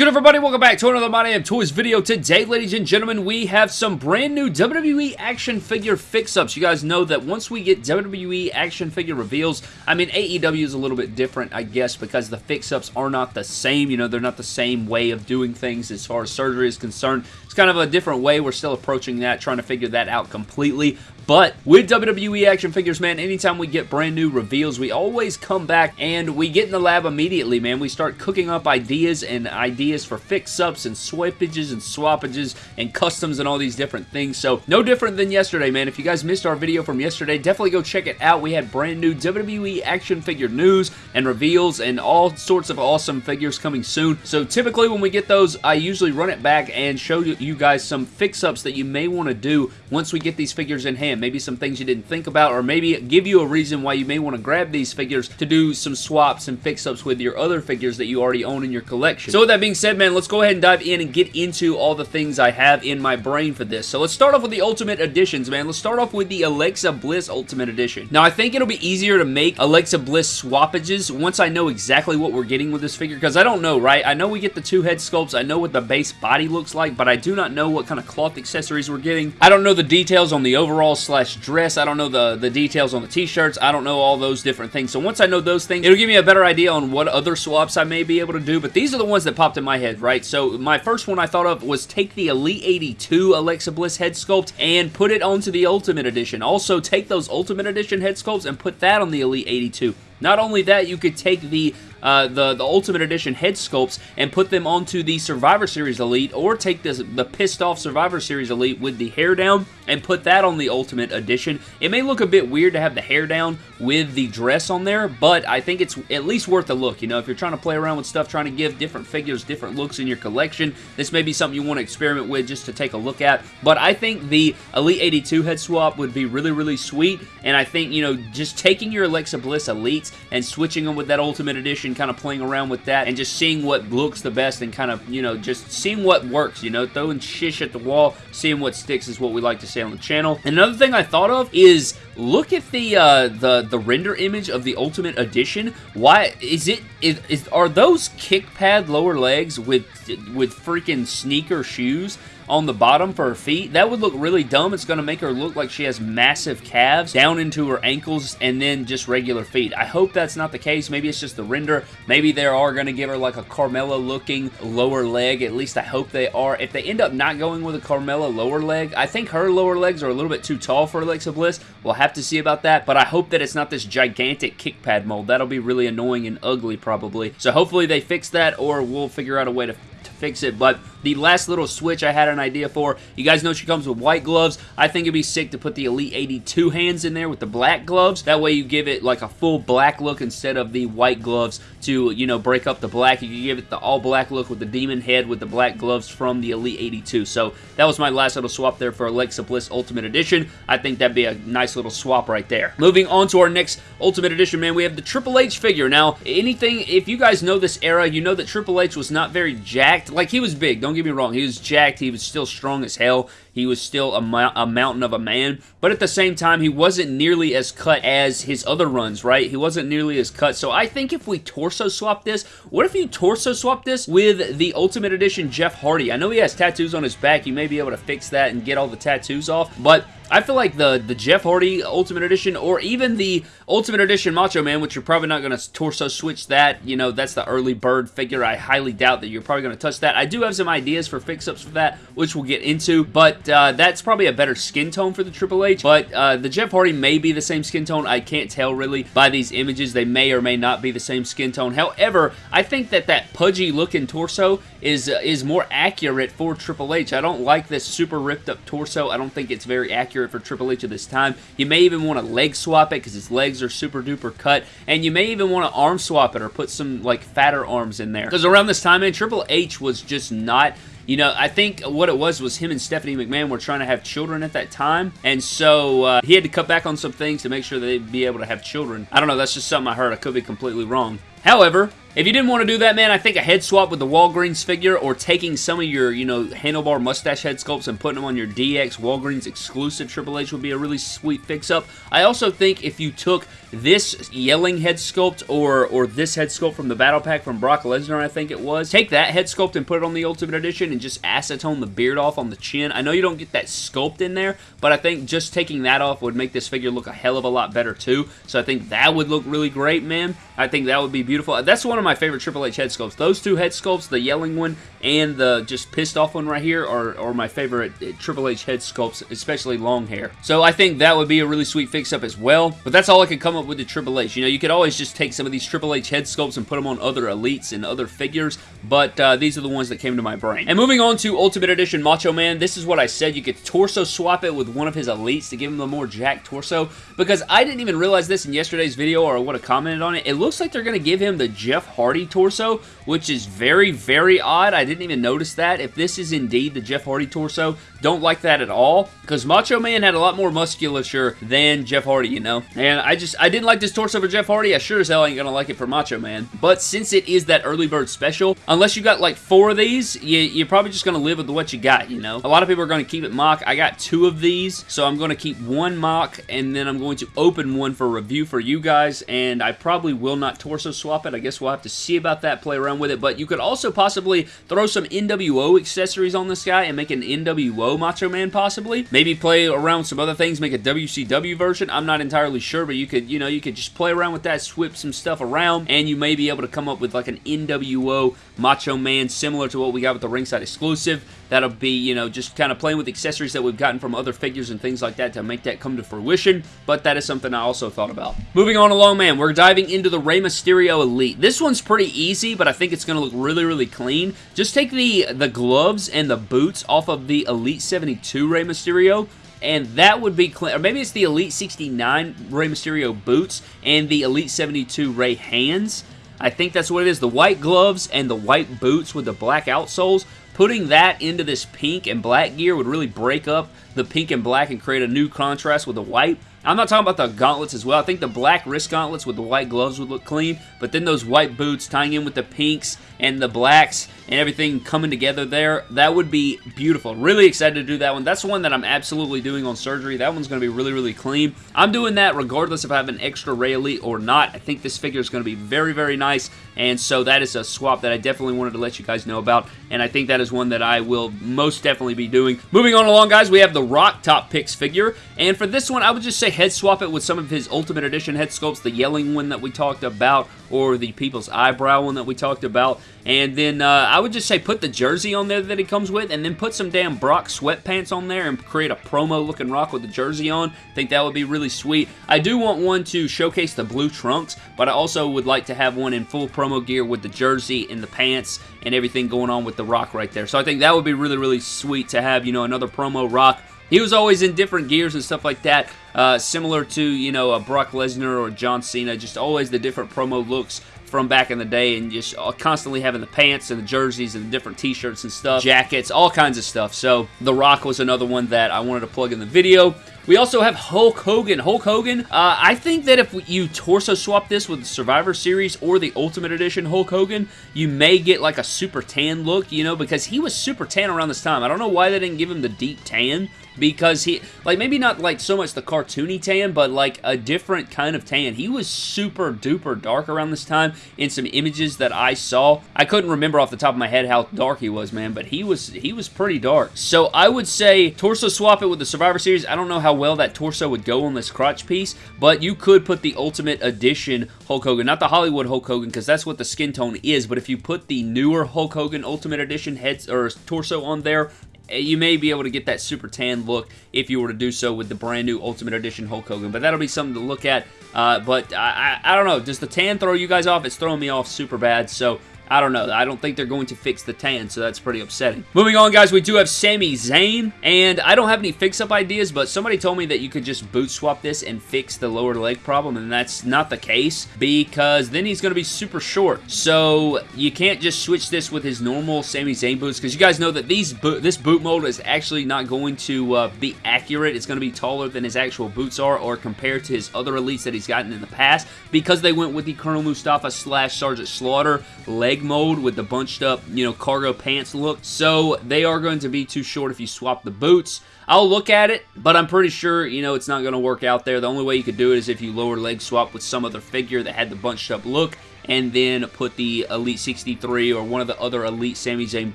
good, everybody? Welcome back to another My Toys video. Today, ladies and gentlemen, we have some brand new WWE action figure fix-ups. You guys know that once we get WWE action figure reveals, I mean, AEW is a little bit different, I guess, because the fix-ups are not the same. You know, they're not the same way of doing things as far as surgery is concerned. It's kind of a different way. We're still approaching that, trying to figure that out completely. But with WWE action figures, man, anytime we get brand new reveals, we always come back and we get in the lab immediately, man. We start cooking up ideas and ideas for fix-ups and swippages and swappages and customs and all these different things. So no different than yesterday, man. If you guys missed our video from yesterday, definitely go check it out. We had brand new WWE action figure news and reveals and all sorts of awesome figures coming soon. So typically when we get those, I usually run it back and show you guys some fix-ups that you may want to do once we get these figures in hand maybe some things you didn't think about, or maybe give you a reason why you may want to grab these figures to do some swaps and fix-ups with your other figures that you already own in your collection. So with that being said, man, let's go ahead and dive in and get into all the things I have in my brain for this. So let's start off with the Ultimate Editions, man. Let's start off with the Alexa Bliss Ultimate Edition. Now, I think it'll be easier to make Alexa Bliss swappages once I know exactly what we're getting with this figure, because I don't know, right? I know we get the two head sculpts. I know what the base body looks like, but I do not know what kind of cloth accessories we're getting. I don't know the details on the overall slash dress. I don't know the, the details on the t-shirts. I don't know all those different things. So once I know those things, it'll give me a better idea on what other swaps I may be able to do. But these are the ones that popped in my head, right? So my first one I thought of was take the Elite 82 Alexa Bliss head sculpt and put it onto the Ultimate Edition. Also, take those Ultimate Edition head sculpts and put that on the Elite 82. Not only that, you could take the uh, the, the Ultimate Edition head sculpts and put them onto the Survivor Series Elite or take this, the pissed off Survivor Series Elite with the hair down and put that on the Ultimate Edition. It may look a bit weird to have the hair down with the dress on there, but I think it's at least worth a look. You know, if you're trying to play around with stuff, trying to give different figures different looks in your collection, this may be something you want to experiment with just to take a look at. But I think the Elite 82 head swap would be really, really sweet, and I think, you know, just taking your Alexa Bliss Elites and switching them with that Ultimate Edition kind of playing around with that and just seeing what looks the best and kind of, you know, just seeing what works, you know, throwing shish at the wall, seeing what sticks is what we like to say on the channel. And another thing I thought of is look at the uh, the the render image of the Ultimate Edition. Why is it? Is, is are those kick pad lower legs with with freaking sneaker shoes? On the bottom for her feet. That would look really dumb. It's going to make her look like she has massive calves down into her ankles and then just regular feet. I hope that's not the case. Maybe it's just the render. Maybe they are going to give her like a Carmella looking lower leg. At least I hope they are. If they end up not going with a Carmella lower leg, I think her lower legs are a little bit too tall for Alexa Bliss. We'll have to see about that, but I hope that it's not this gigantic kick pad mold. That'll be really annoying and ugly probably. So hopefully they fix that or we'll figure out a way to fix it, but the last little switch I had an idea for, you guys know she comes with white gloves. I think it'd be sick to put the Elite 82 hands in there with the black gloves. That way you give it like a full black look instead of the white gloves to, you know, break up the black. You can give it the all black look with the demon head with the black gloves from the Elite 82. So that was my last little swap there for Alexa Bliss Ultimate Edition. I think that'd be a nice little swap right there. Moving on to our next Ultimate Edition, man, we have the Triple H figure. Now, anything, if you guys know this era, you know that Triple H was not very jacked. Like, he was big, don't get me wrong. He was jacked. He was still strong as hell. He was still a, a, mountain of a man, but at the same time, he wasn't nearly as cut as his other runs, right? He wasn't nearly as cut, so I think if we torso swap this, what if you torso swap this with the Ultimate Edition Jeff Hardy? I know he has tattoos on his back. You may be able to fix that and get all the tattoos off, but I feel like the, the Jeff Hardy Ultimate Edition or even the Ultimate Edition Macho Man, which you're probably not going to torso switch that. You know, that's the early bird figure. I highly doubt that you're probably going to touch that. I do have some ideas for fix-ups for that, which we'll get into, but uh, that's probably a better skin tone for the Triple H, but uh, the Jeff Hardy may be the same skin tone. I can't tell really by these images. They may or may not be the same skin tone. However, I think that that pudgy looking torso is, uh, is more accurate for Triple H. I don't like this super ripped up torso. I don't think it's very accurate for Triple H at this time. You may even want to leg swap it because his legs are super duper cut. And you may even want to arm swap it or put some like fatter arms in there. Because around this time, man, Triple H was just not you know, I think what it was was him and Stephanie McMahon were trying to have children at that time, and so uh, he had to cut back on some things to make sure they'd be able to have children. I don't know, that's just something I heard. I could be completely wrong. However, If you didn't want to do that, man, I think a head swap with the Walgreens figure or taking some of your, you know, handlebar mustache head sculpts and putting them on your DX Walgreens exclusive Triple H would be a really sweet fix-up. I also think if you took this yelling head sculpt or or this head sculpt from the battle pack from Brock Lesnar, I think it was. Take that head sculpt and put it on the Ultimate Edition and just acetone the beard off on the chin. I know you don't get that sculpt in there, but I think just taking that off would make this figure look a hell of a lot better too. So I think that would look really great, man. I think that would be beautiful. That's one of my favorite Triple H head sculpts. Those two head sculpts, the yelling one and the just pissed off one right here, are, are my favorite uh, Triple H head sculpts, especially long hair. So I think that would be a really sweet fix-up as well. But that's all I could come up with the Triple H. You know, you could always just take some of these Triple H head sculpts and put them on other elites and other figures, but uh, these are the ones that came to my brain. And moving on to Ultimate Edition Macho Man, this is what I said. You could torso swap it with one of his elites to give him a more jacked torso, because I didn't even realize this in yesterday's video or I would have commented on it. It looks like they're going to give him the Jeff Hardy torso, which is very, very odd. I didn't even notice that. If this is indeed the Jeff Hardy torso, don't like that at all, because Macho Man had a lot more musculature than Jeff Hardy, you know? And I just, I didn't like this torso for Jeff Hardy. I sure as hell ain't gonna like it for Macho Man. But since it is that early bird special, unless you got like four of these, you, you're probably just gonna live with what you got, you know? A lot of people are gonna keep it MOC. I got two of these, so I'm gonna keep one MOC, and then I'm going to open one for review for you guys, and I probably will not torso swap it. I guess we'll have to see about that, play around with it, but you could also possibly throw some NWO accessories on this guy and make an NWO Macho Man, possibly. Maybe play around some other things, make a WCW version. I'm not entirely sure, but you could, you know, you could just play around with that, swip some stuff around, and you may be able to come up with like an NWO Macho Man, similar to what we got with the ringside exclusive. That'll be, you know, just kind of playing with accessories that we've gotten from other figures and things like that to make that come to fruition, but that is something I also thought about. Moving on along, man, we're diving into the Rey Mysterio Elite. This one's pretty easy, but I think it's going to look really, really clean. Just take the, the gloves and the boots off of the Elite 72 Rey Mysterio, and that would be clean. Or maybe it's the Elite 69 Rey Mysterio boots and the Elite 72 Rey hands. I think that's what it is. The white gloves and the white boots with the black outsoles Putting that into this pink and black gear would really break up the pink and black and create a new contrast with the white. I'm not talking about the gauntlets as well. I think the black wrist gauntlets with the white gloves would look clean, but then those white boots tying in with the pinks and the blacks and everything coming together there, that would be beautiful. Really excited to do that one. That's one that I'm absolutely doing on surgery. That one's going to be really, really clean. I'm doing that regardless if I have an extra Rey Elite or not. I think this figure is going to be very, very nice, and so that is a swap that I definitely wanted to let you guys know about, and I think that is one that I will most definitely be doing. Moving on along, guys, we have the Rock Top Picks figure, and for this one, I would just say head swap it with some of his Ultimate Edition head sculpts, the yelling one that we talked about, or the People's Eyebrow one that we talked about. And then uh, I would just say put the jersey on there that he comes with, and then put some damn Brock sweatpants on there and create a promo looking rock with the jersey on. I think that would be really sweet. I do want one to showcase the blue trunks, but I also would like to have one in full promo gear with the jersey and the pants and everything going on with the rock right there. So I think that would be really, really sweet to have, you know, another promo rock he was always in different gears and stuff like that, uh, similar to, you know, a Brock Lesnar or John Cena, just always the different promo looks from back in the day and just constantly having the pants and the jerseys and the different t-shirts and stuff, jackets, all kinds of stuff. So The Rock was another one that I wanted to plug in the video. We also have Hulk Hogan. Hulk Hogan, uh, I think that if you torso swap this with the Survivor Series or the Ultimate Edition Hulk Hogan, you may get like a super tan look, you know, because he was super tan around this time. I don't know why they didn't give him the deep tan because he, like maybe not like so much the cartoony tan, but like a different kind of tan. He was super duper dark around this time in some images that I saw. I couldn't remember off the top of my head how dark he was, man, but he was he was pretty dark. So I would say torso swap it with the Survivor Series. I don't know how well that torso would go on this crotch piece, but you could put the Ultimate Edition Hulk Hogan, not the Hollywood Hulk Hogan, because that's what the skin tone is, but if you put the newer Hulk Hogan Ultimate Edition heads or torso on there, you may be able to get that super tan look if you were to do so with the brand new Ultimate Edition Hulk Hogan. But that'll be something to look at. Uh, but I, I, I, don't know. Does the tan throw you guys off? It's throwing me off super bad. So I don't know. I don't think they're going to fix the tan, so that's pretty upsetting. Moving on, guys, we do have Sami Zayn, and I don't have any fix-up ideas, but somebody told me that you could just boot swap this and fix the lower leg problem, and that's not the case, because then he's going to be super short. So you can't just switch this with his normal Sami Zayn boots, because you guys know that these this boot mold is actually not going to uh, be accurate. It's going to be taller than his actual boots are, or compared to his other elites that he's gotten in the past, because they went with the Colonel Mustafa slash Sergeant Slaughter leg mode with the bunched up, you know, cargo pants look. So they are going to be too short if you swap the boots. I'll look at it, but I'm pretty sure, you know, it's not going to work out there. The only way you could do it is if you lower leg swap with some other figure that had the bunched up look and then put the Elite 63 or one of the other Elite Sami Zayn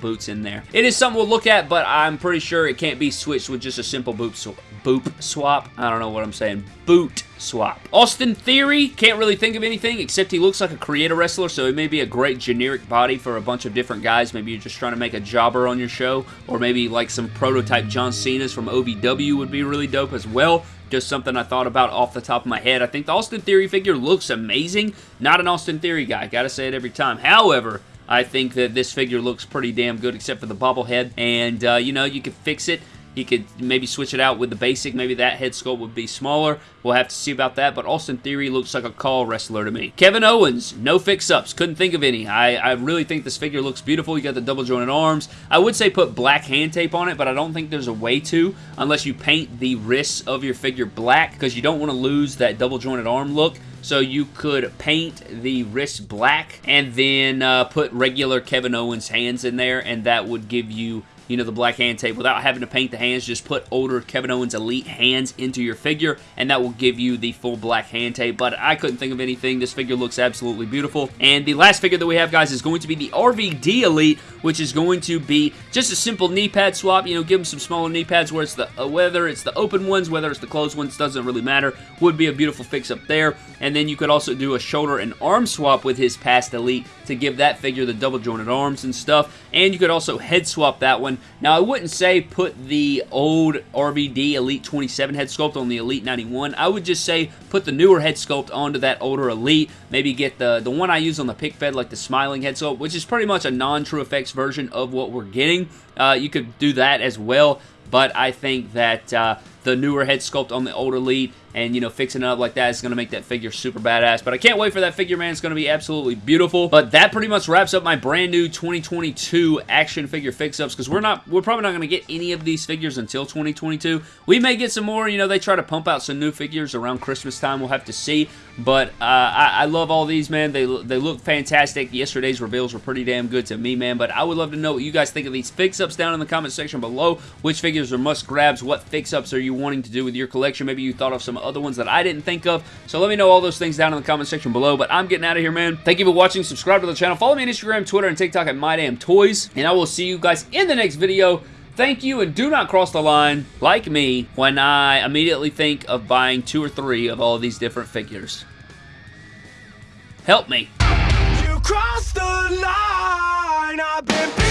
boots in there. It is something we'll look at, but I'm pretty sure it can't be switched with just a simple boot, sw boop swap. I don't know what I'm saying. Boot swap. Austin Theory, can't really think of anything except he looks like a creator wrestler, so it may be a great generic body for a bunch of different guys. Maybe you're just trying to make a jobber on your show, or maybe like some prototype John Cena's from OVW would be really dope as well. Just something I thought about off the top of my head. I think the Austin Theory figure looks amazing. Not an Austin Theory guy. Gotta say it every time. However, I think that this figure looks pretty damn good except for the bobblehead. And, uh, you know, you can fix it he could maybe switch it out with the basic. Maybe that head sculpt would be smaller. We'll have to see about that, but Austin Theory looks like a call wrestler to me. Kevin Owens, no fix-ups. Couldn't think of any. I, I really think this figure looks beautiful. You got the double jointed arms. I would say put black hand tape on it, but I don't think there's a way to unless you paint the wrists of your figure black because you don't want to lose that double jointed arm look. So you could paint the wrist black and then uh, put regular Kevin Owens hands in there and that would give you you know, the black hand tape without having to paint the hands. Just put older Kevin Owens Elite hands into your figure, and that will give you the full black hand tape. But I couldn't think of anything. This figure looks absolutely beautiful. And the last figure that we have, guys, is going to be the RVD Elite, which is going to be just a simple knee pad swap. You know, give him some smaller knee pads, where it's the uh, whether it's the open ones, whether it's the closed ones, doesn't really matter. Would be a beautiful fix up there. And then you could also do a shoulder and arm swap with his past Elite to give that figure the double jointed arms and stuff. And you could also head swap that one now, I wouldn't say put the old RVD Elite 27 head sculpt on the Elite 91. I would just say put the newer head sculpt onto that older Elite. Maybe get the, the one I use on the pick fed, like the smiling head sculpt, which is pretty much a non-TrueFX version of what we're getting. Uh, you could do that as well, but I think that uh, the newer head sculpt on the older Elite and, you know, fixing it up like that is going to make that figure super badass. But I can't wait for that figure, man. It's going to be absolutely beautiful. But that pretty much wraps up my brand new 2022 action figure fix-ups because we're not, we're probably not going to get any of these figures until 2022. We may get some more. You know, they try to pump out some new figures around Christmas time. We'll have to see. But uh, I, I love all these, man. They, they look fantastic. Yesterday's reveals were pretty damn good to me, man. But I would love to know what you guys think of these fix-ups down in the comment section below. Which figures are must-grabs? What fix-ups are you wanting to do with your collection? Maybe you thought of some other ones that I didn't think of. So let me know all those things down in the comment section below. But I'm getting out of here, man. Thank you for watching. Subscribe to the channel. Follow me on Instagram, Twitter, and TikTok at MyDamnToys. And I will see you guys in the next video. Thank you, and do not cross the line, like me, when I immediately think of buying two or three of all these different figures. Help me. You crossed the line, I've been beaten